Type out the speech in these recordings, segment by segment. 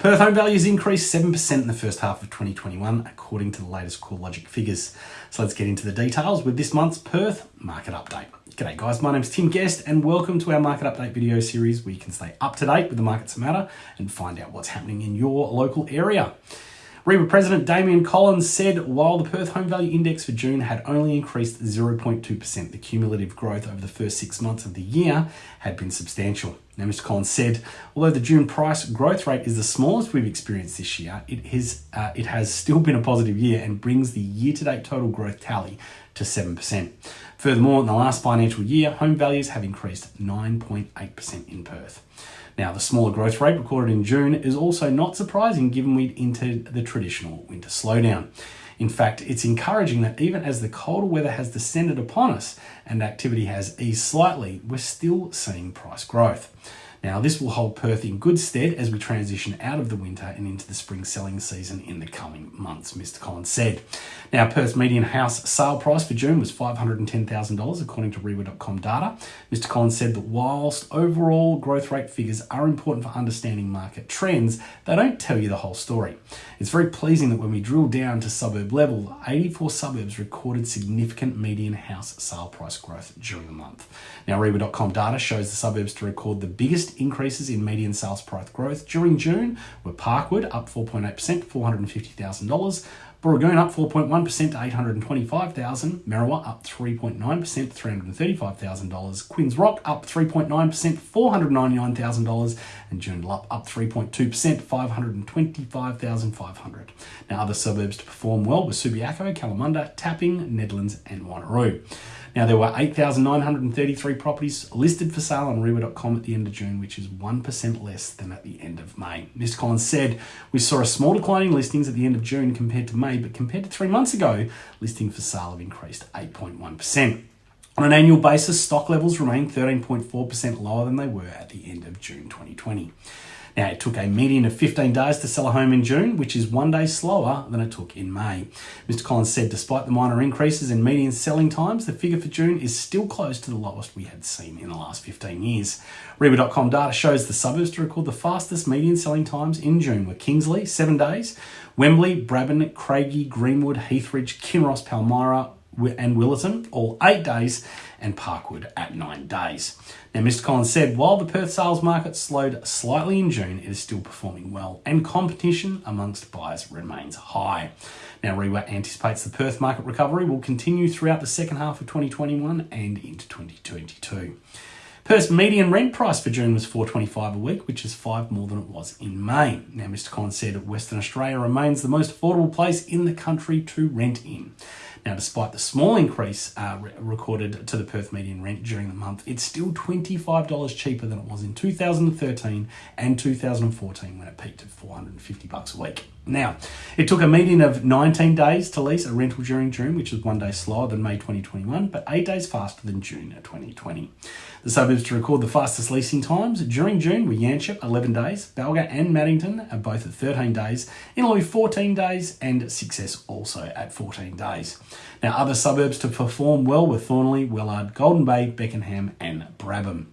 Perth home values increased 7% in the first half of 2021, according to the latest CoreLogic figures. So let's get into the details with this month's Perth market update. G'day guys, my name's Tim Guest and welcome to our market update video series where you can stay up to date with the markets that matter and find out what's happening in your local area. REIWA President Damian Collins said while the Perth Home Value Index for June had only increased 0.2%, the cumulative growth over the first six months of the year had been substantial. Now, Mr. Collins said, although the June price growth rate is the smallest we've experienced this year, it, has, uh, it has still been a positive year and brings the year to date total growth tally to 7%. Furthermore, in the last financial year, home values have increased 9.8% in Perth. Now, the smaller growth rate recorded in June is also not surprising given we'd entered the traditional winter slowdown. In fact, it's encouraging that even as the colder weather has descended upon us and activity has eased slightly, we're still seeing price growth. Now, this will hold Perth in good stead as we transition out of the winter and into the spring selling season in the coming months, Mr. Collins said. Now, Perth's median house sale price for June was $510,000, according to REIWA.com data. Mr. Collins said that whilst overall growth rate figures are important for understanding market trends, they don't tell you the whole story. It's very pleasing that when we drill down to suburb level, 84 suburbs recorded significant median house sale price growth during the month. Now, REIWA.com data shows the suburbs to record the biggest increases in median sales price growth during June were Parkwood up 4.8% $450,000, Booragoon up 4.1% to $825,000, Merriwa up 3.9% to $335,000, Quinns Rock up 3.9% to $499,000, and Joondalup up 3.2% to 525,500. Now other suburbs to perform well were Subiaco, Kalamunda, Tapping, Nedlands and Wanneroo. Now, there were 8,933 properties listed for sale on REIWA.com at the end of June, which is 1% less than at the end of May. Mr. Collins said, We saw a small decline in listings at the end of June compared to May, but compared to three months ago, listing for sale have increased 8.1%. On an annual basis, stock levels remain 13.4% lower than they were at the end of June 2020. Now, it took a median of 15 days to sell a home in June, which is one day slower than it took in May. Mr. Collins said despite the minor increases in median selling times, the figure for June is still close to the lowest we had seen in the last 15 years. REIWA.com data shows the suburbs to record the fastest median selling times in June were Kingsley, seven days, Wembley, Brabham, Craigie, Greenwood, Heathridge, Kinross, Palmyra, and Willetton, all eight days, and Parkwood at nine days. Now, Mr. Collins said, while the Perth sales market slowed slightly in June, it is still performing well, and competition amongst buyers remains high. Now, REIWA anticipates the Perth market recovery will continue throughout the second half of 2021 and into 2022. Perth's median rent price for June was 425 a week, which is five more than it was in May. Now, Mr. Collins said Western Australia remains the most affordable place in the country to rent in. Now, despite the small increase uh, re- recorded to the Perth median rent during the month, it's still $25 cheaper than it was in 2013 and 2014 when it peaked at 450 bucks a week. Now, it took a median of 19 days to lease a rental during June, which is one day slower than May 2021, but eight days faster than June 2020. The suburbs to record the fastest leasing times during June were Yanchep, 11 days, Balga and Maddington are both at 13 days, Innaloo 14 days, and Success also at 14 days. Now, other suburbs to perform well were Thornlie, Wellard, Golden Bay, Beckenham, and Brabham.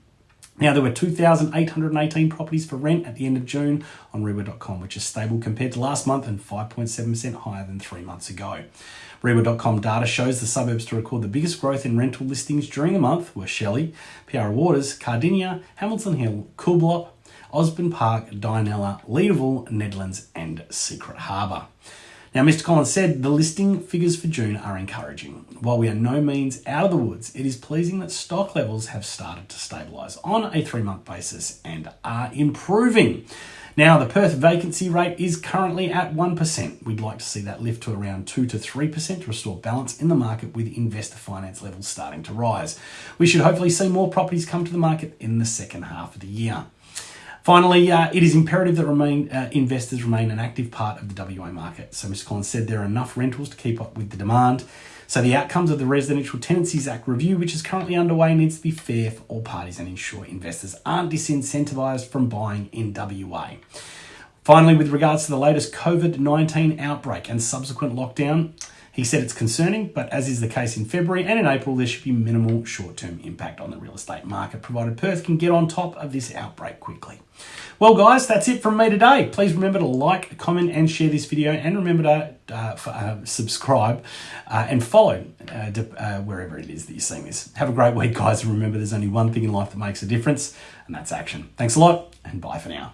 Now, there were 2,818 properties for rent at the end of June on REIWA.com, which is stable compared to last month and 5.7% higher than three months ago. REIWA.com data shows the suburbs to record the biggest growth in rental listings during the month were Shelley, Piara Waters, Cardinia, Hamilton Hill, Coolbellup, Osborne Park, Dianella, Leederville, Nedlands, and Secret Harbour. Now, Mr. Collins said the listing figures for June are encouraging. While we are no means out of the woods, it is pleasing that stock levels have started to stabilise on a three month basis and are improving. Now, the Perth vacancy rate is currently at 1%. We'd like to see that lift to around 2 to 3% to restore balance in the market with investor finance levels starting to rise. We should hopefully see more properties come to the market in the second half of the year. Finally, uh, it is imperative that remain, uh, investors remain an active part of the WA market. So, Mr. Collins said there are enough rentals to keep up with the demand. So, the outcomes of the Residential Tenancies Act review, which is currently underway, needs to be fair for all parties and ensure investors aren't disincentivised from buying in WA. Finally, with regards to the latest COVID 19 outbreak and subsequent lockdown, He said it's concerning, but as is the case in February and in April, there should be minimal short term impact on the real estate market, provided Perth can get on top of this outbreak quickly. Well, guys, that's it from me today. Please remember to like, comment, and share this video, and remember to uh, uh, subscribe uh, and follow uh, uh, wherever it is that you're seeing this. Have a great week, guys, and remember there's only one thing in life that makes a difference, and that's action. Thanks a lot, and bye for now.